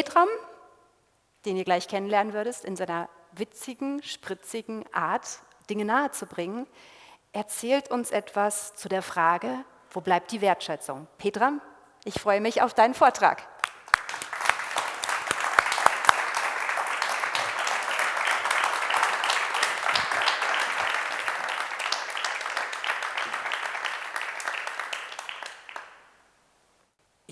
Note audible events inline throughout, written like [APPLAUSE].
Petram, den ihr gleich kennenlernen würdest, in seiner witzigen, spritzigen Art, Dinge nahezubringen, erzählt uns etwas zu der Frage, wo bleibt die Wertschätzung? Petram, ich freue mich auf deinen Vortrag.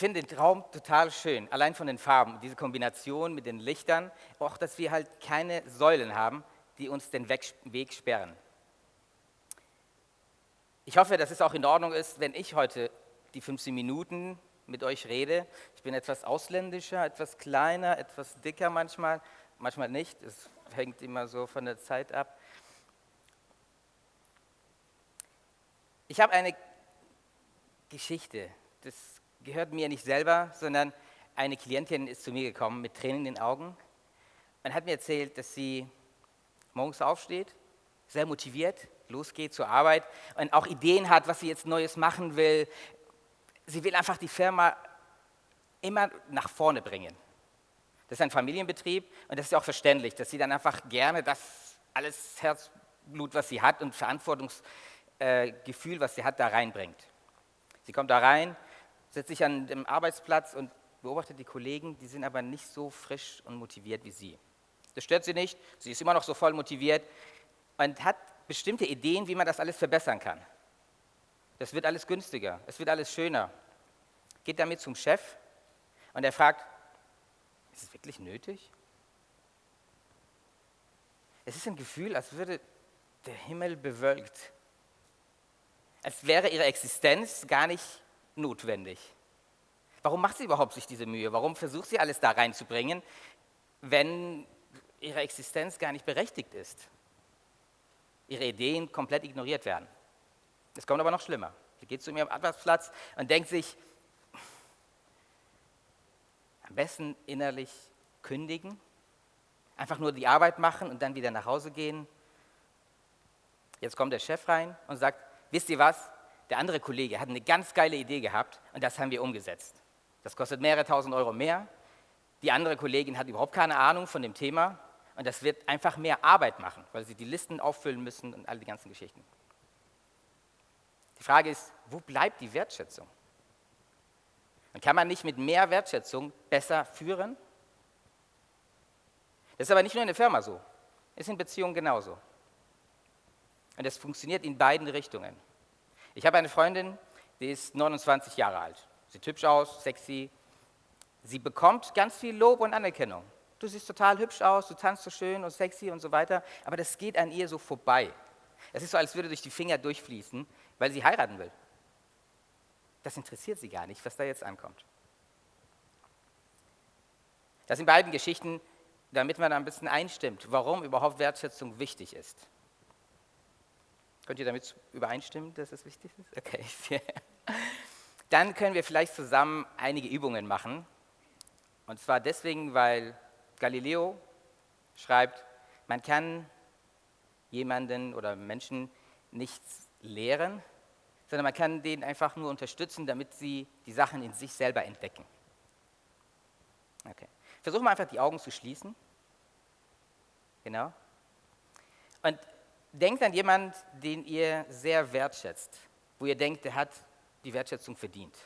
Finde den Traum total schön, allein von den Farben, diese Kombination mit den Lichtern, auch dass wir halt keine Säulen haben, die uns den Weg sperren. Ich hoffe, dass es auch in Ordnung ist, wenn ich heute die 15 Minuten mit euch rede. Ich bin etwas ausländischer, etwas kleiner, etwas dicker manchmal, manchmal nicht. Es hängt immer so von der Zeit ab. Ich habe eine Geschichte, das gehört mir nicht selber, sondern eine Klientin ist zu mir gekommen mit Tränen in den Augen und hat mir erzählt, dass sie morgens aufsteht, sehr motiviert, losgeht zur Arbeit und auch Ideen hat, was sie jetzt Neues machen will. Sie will einfach die Firma immer nach vorne bringen. Das ist ein Familienbetrieb und das ist auch verständlich, dass sie dann einfach gerne das alles Herzblut, was sie hat und Verantwortungsgefühl, was sie hat, da reinbringt. Sie kommt da rein setzt sich an dem Arbeitsplatz und beobachtet die Kollegen, die sind aber nicht so frisch und motiviert wie sie. Das stört sie nicht, sie ist immer noch so voll motiviert und hat bestimmte Ideen, wie man das alles verbessern kann. Das wird alles günstiger, es wird alles schöner. Geht damit zum Chef und er fragt, ist es wirklich nötig? Es ist ein Gefühl, als würde der Himmel bewölkt. Als wäre ihre Existenz gar nicht notwendig? Warum macht sie überhaupt sich diese Mühe? Warum versucht sie alles da reinzubringen, wenn ihre Existenz gar nicht berechtigt ist? Ihre Ideen komplett ignoriert werden. Es kommt aber noch schlimmer. Sie geht zu ihrem Arbeitsplatz und denkt sich, am besten innerlich kündigen, einfach nur die Arbeit machen und dann wieder nach Hause gehen. Jetzt kommt der Chef rein und sagt, wisst ihr was, der andere Kollege hat eine ganz geile Idee gehabt und das haben wir umgesetzt. Das kostet mehrere tausend Euro mehr. Die andere Kollegin hat überhaupt keine Ahnung von dem Thema und das wird einfach mehr Arbeit machen, weil sie die Listen auffüllen müssen und all die ganzen Geschichten. Die Frage ist, wo bleibt die Wertschätzung? Und kann man nicht mit mehr Wertschätzung besser führen? Das ist aber nicht nur in der Firma so, ist in Beziehungen genauso. Und das funktioniert in beiden Richtungen. Ich habe eine Freundin, die ist 29 Jahre alt. Sieht hübsch aus, sexy. Sie bekommt ganz viel Lob und Anerkennung. Du siehst total hübsch aus, du tanzt so schön und sexy und so weiter, aber das geht an ihr so vorbei. Es ist so, als würde durch die Finger durchfließen, weil sie heiraten will. Das interessiert sie gar nicht, was da jetzt ankommt. Das sind beiden Geschichten, damit man ein bisschen einstimmt, warum überhaupt Wertschätzung wichtig ist. Könnt ihr damit übereinstimmen, dass es wichtig ist? Okay. [LAUGHS] Dann können wir vielleicht zusammen einige Übungen machen. Und zwar deswegen, weil Galileo schreibt, man kann jemanden oder Menschen nichts lehren, sondern man kann denen einfach nur unterstützen, damit sie die Sachen in sich selber entdecken. Okay. Versuchen wir einfach die Augen zu schließen. Genau. Und denkt an jemanden, den ihr sehr wertschätzt, wo ihr denkt, der hat die Wertschätzung verdient.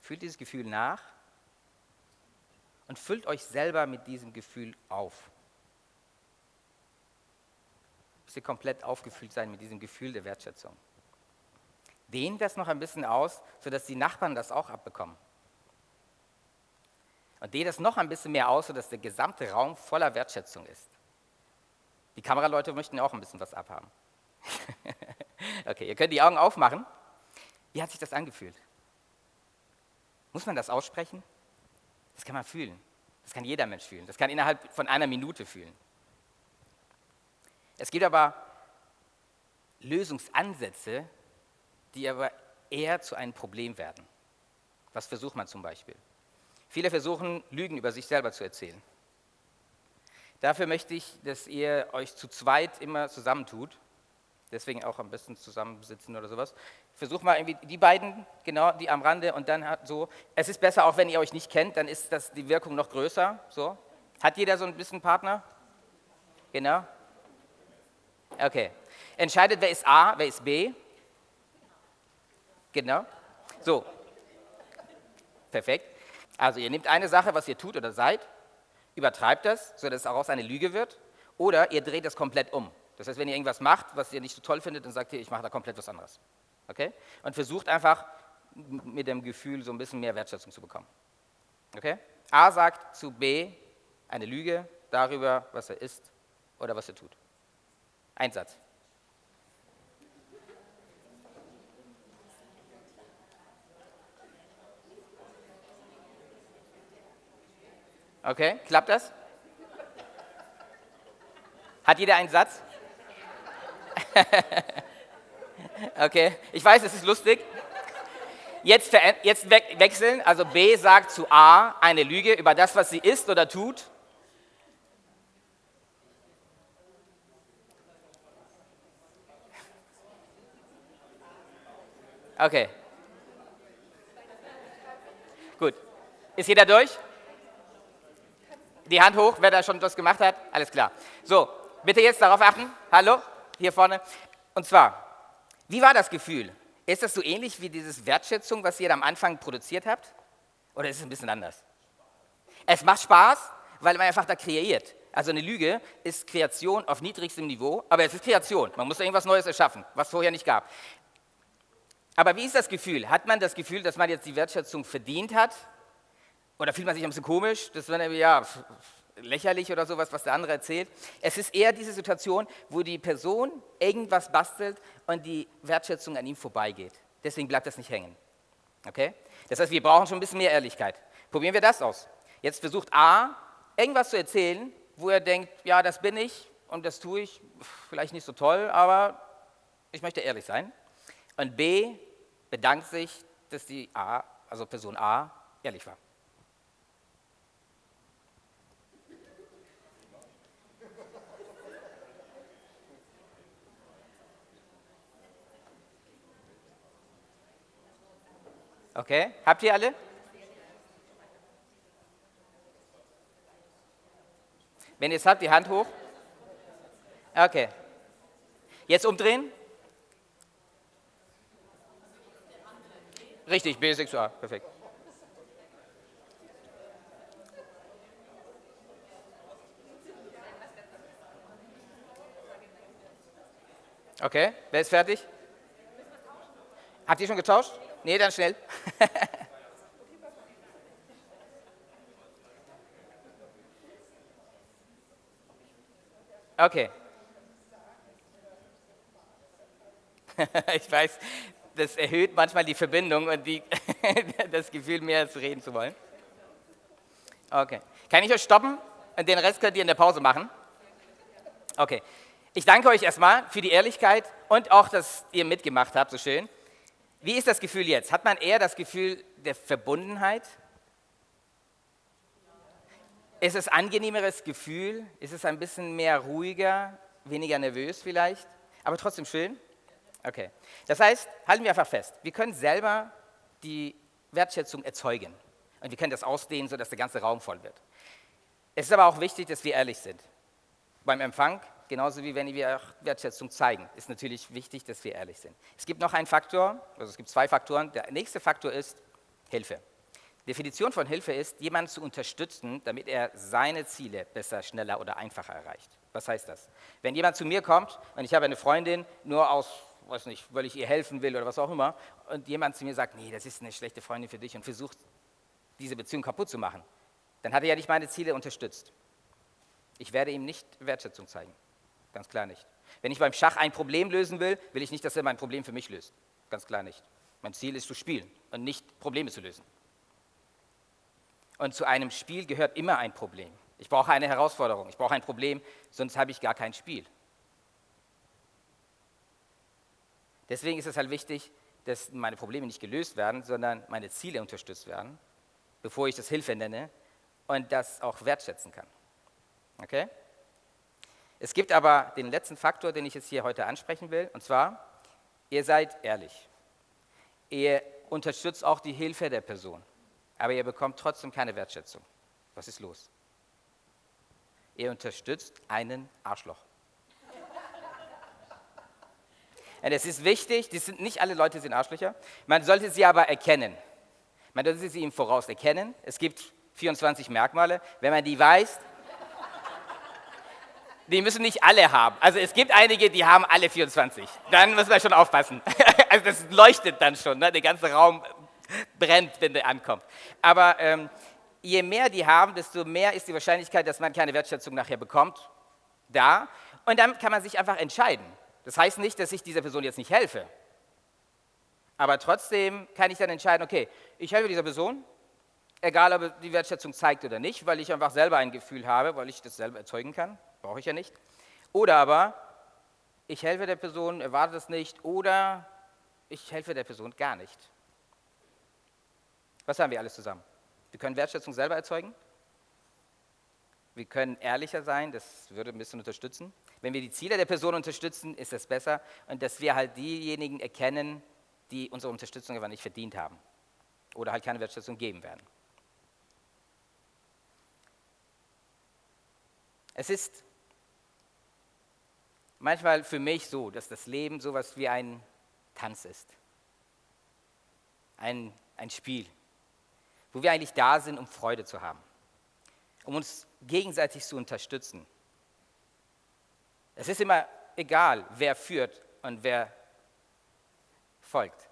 Fühlt dieses Gefühl nach und füllt euch selber mit diesem Gefühl auf. Müsst ihr komplett aufgefüllt sein mit diesem Gefühl der Wertschätzung. Dehnt das noch ein bisschen aus, sodass die Nachbarn das auch abbekommen. Und dehnt das noch ein bisschen mehr aus, sodass der gesamte Raum voller Wertschätzung ist. Die Kameraleute möchten auch ein bisschen was abhaben. [LAUGHS] okay, ihr könnt die Augen aufmachen. Wie hat sich das angefühlt? Muss man das aussprechen? Das kann man fühlen. Das kann jeder Mensch fühlen. Das kann innerhalb von einer Minute fühlen. Es gibt aber Lösungsansätze, die aber eher zu einem Problem werden. Was versucht man zum Beispiel? Viele versuchen, Lügen über sich selber zu erzählen. Dafür möchte ich, dass ihr euch zu zweit immer zusammentut. Deswegen auch am besten zusammensitzen oder sowas. Versuch mal irgendwie die beiden, genau, die am Rande und dann so. Es ist besser, auch wenn ihr euch nicht kennt, dann ist das die Wirkung noch größer. So. Hat jeder so ein bisschen Partner? Genau. Okay. Entscheidet, wer ist A, wer ist B. Genau. So. Perfekt. Also ihr nehmt eine Sache, was ihr tut oder seid, übertreibt das, sodass es daraus eine Lüge wird, oder ihr dreht es komplett um. Das heißt, wenn ihr irgendwas macht, was ihr nicht so toll findet, dann sagt ihr, ich mache da komplett was anderes. Okay? Und versucht einfach mit dem Gefühl so ein bisschen mehr Wertschätzung zu bekommen. Okay? A sagt zu B eine Lüge darüber, was er ist oder was er tut. Ein Satz. Okay, klappt das? Hat jeder einen Satz? [LAUGHS] okay, ich weiß, es ist lustig. Jetzt, jetzt we wechseln, also B sagt zu A eine Lüge über das, was sie ist oder tut. Okay. Gut. Ist jeder durch? Die Hand hoch, wer da schon das gemacht hat? Alles klar. So, bitte jetzt darauf achten. Hallo, hier vorne. Und zwar, wie war das Gefühl? Ist das so ähnlich wie dieses Wertschätzung, was ihr am Anfang produziert habt? Oder ist es ein bisschen anders? Es macht Spaß, weil man einfach da kreiert. Also eine Lüge ist Kreation auf niedrigstem Niveau, aber es ist Kreation. Man muss irgendwas Neues erschaffen, was vorher nicht gab. Aber wie ist das Gefühl? Hat man das Gefühl, dass man jetzt die Wertschätzung verdient hat? Oder fühlt man sich ein bisschen komisch? Das wäre ja lächerlich oder sowas, was der andere erzählt. Es ist eher diese Situation, wo die Person irgendwas bastelt und die Wertschätzung an ihm vorbeigeht. Deswegen bleibt das nicht hängen. Okay? Das heißt, wir brauchen schon ein bisschen mehr Ehrlichkeit. Probieren wir das aus. Jetzt versucht A, irgendwas zu erzählen, wo er denkt, ja, das bin ich und das tue ich, vielleicht nicht so toll, aber ich möchte ehrlich sein. Und B bedankt sich, dass die A, also Person A, ehrlich war. Okay, habt ihr alle? Wenn ihr es habt, die Hand hoch. Okay. Jetzt umdrehen. Richtig, B6A, perfekt. Okay, wer ist fertig? Habt ihr schon getauscht? Nee, dann schnell. [LAUGHS] okay. [LAUGHS] ich weiß, das erhöht manchmal die Verbindung und die, [LAUGHS] das Gefühl, mehr zu reden zu wollen. Okay. Kann ich euch stoppen? Und den Rest könnt ihr in der Pause machen. Okay. Ich danke euch erstmal für die Ehrlichkeit und auch, dass ihr mitgemacht habt, so schön. Wie ist das Gefühl jetzt? Hat man eher das Gefühl der Verbundenheit? Ist es ein angenehmeres Gefühl? Ist es ein bisschen mehr ruhiger, weniger nervös vielleicht? Aber trotzdem schön? Okay. Das heißt, halten wir einfach fest, wir können selber die Wertschätzung erzeugen. Und wir können das ausdehnen, sodass der ganze Raum voll wird. Es ist aber auch wichtig, dass wir ehrlich sind. Beim Empfang, genauso wie wenn wir auch Wertschätzung zeigen, ist natürlich wichtig, dass wir ehrlich sind. Es gibt noch einen Faktor, also es gibt zwei Faktoren. Der nächste Faktor ist Hilfe. Definition von Hilfe ist, jemanden zu unterstützen, damit er seine Ziele besser, schneller oder einfacher erreicht. Was heißt das? Wenn jemand zu mir kommt und ich habe eine Freundin nur aus weiß nicht, weil ich ihr helfen will oder was auch immer, und jemand zu mir sagt, nee, das ist eine schlechte Freundin für dich und versucht, diese Beziehung kaputt zu machen, dann hat er ja nicht meine Ziele unterstützt. Ich werde ihm nicht Wertschätzung zeigen. Ganz klar nicht. Wenn ich beim Schach ein Problem lösen will, will ich nicht, dass er mein Problem für mich löst. Ganz klar nicht. Mein Ziel ist zu spielen und nicht Probleme zu lösen. Und zu einem Spiel gehört immer ein Problem. Ich brauche eine Herausforderung, ich brauche ein Problem, sonst habe ich gar kein Spiel. Deswegen ist es halt wichtig, dass meine Probleme nicht gelöst werden, sondern meine Ziele unterstützt werden, bevor ich das Hilfe nenne und das auch wertschätzen kann. Okay? Es gibt aber den letzten Faktor, den ich jetzt hier heute ansprechen will, und zwar, ihr seid ehrlich. Ihr unterstützt auch die Hilfe der Person, aber ihr bekommt trotzdem keine Wertschätzung. Was ist los? Ihr unterstützt einen Arschloch. [LAUGHS] Und es ist wichtig, die sind, nicht alle Leute sind Arschlöcher, man sollte sie aber erkennen. Man sollte sie im Voraus erkennen. Es gibt 24 Merkmale. Wenn man die weiß, die müssen nicht alle haben. Also es gibt einige, die haben alle 24. Dann muss man schon aufpassen. [LAUGHS] Also das leuchtet dann schon, ne? der ganze Raum brennt, wenn der ankommt. Aber ähm, je mehr die haben, desto mehr ist die Wahrscheinlichkeit, dass man keine Wertschätzung nachher bekommt, da. Und dann kann man sich einfach entscheiden. Das heißt nicht, dass ich dieser Person jetzt nicht helfe. Aber trotzdem kann ich dann entscheiden, okay, ich helfe dieser Person, egal ob die Wertschätzung zeigt oder nicht, weil ich einfach selber ein Gefühl habe, weil ich das selber erzeugen kann, brauche ich ja nicht. Oder aber, ich helfe der Person, erwarte es nicht, oder ich helfe der Person gar nicht. Was haben wir alles zusammen? Wir können Wertschätzung selber erzeugen. Wir können ehrlicher sein, das würde ein bisschen unterstützen. Wenn wir die Ziele der Person unterstützen, ist das besser. Und dass wir halt diejenigen erkennen, die unsere Unterstützung aber nicht verdient haben oder halt keine Wertschätzung geben werden. Es ist manchmal für mich so, dass das Leben sowas wie ein Tanz ist. Ein, ein Spiel, wo wir eigentlich da sind, um Freude zu haben, um uns gegenseitig zu unterstützen. Es ist immer egal, wer führt und wer folgt.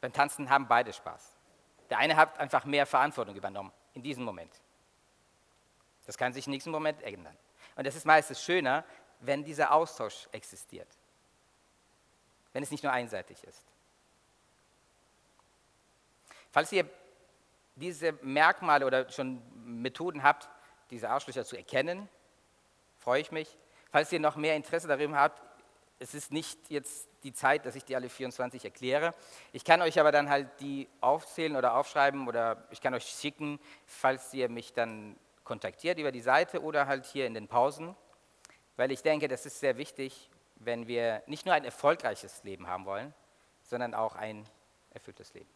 Beim Tanzen haben beide Spaß. Der eine hat einfach mehr Verantwortung übernommen in diesem Moment. Das kann sich im nächsten Moment ändern. Und es ist meistens schöner, wenn dieser Austausch existiert. Wenn es nicht nur einseitig ist. Falls ihr diese Merkmale oder schon Methoden habt, diese Arschlöcher zu erkennen, freue ich mich. Falls ihr noch mehr Interesse darin habt, es ist nicht jetzt die Zeit, dass ich die alle 24 erkläre. Ich kann euch aber dann halt die aufzählen oder aufschreiben oder ich kann euch schicken, falls ihr mich dann kontaktiert über die Seite oder halt hier in den Pausen, weil ich denke, das ist sehr wichtig, wenn wir nicht nur ein erfolgreiches Leben haben wollen, sondern auch ein erfülltes Leben.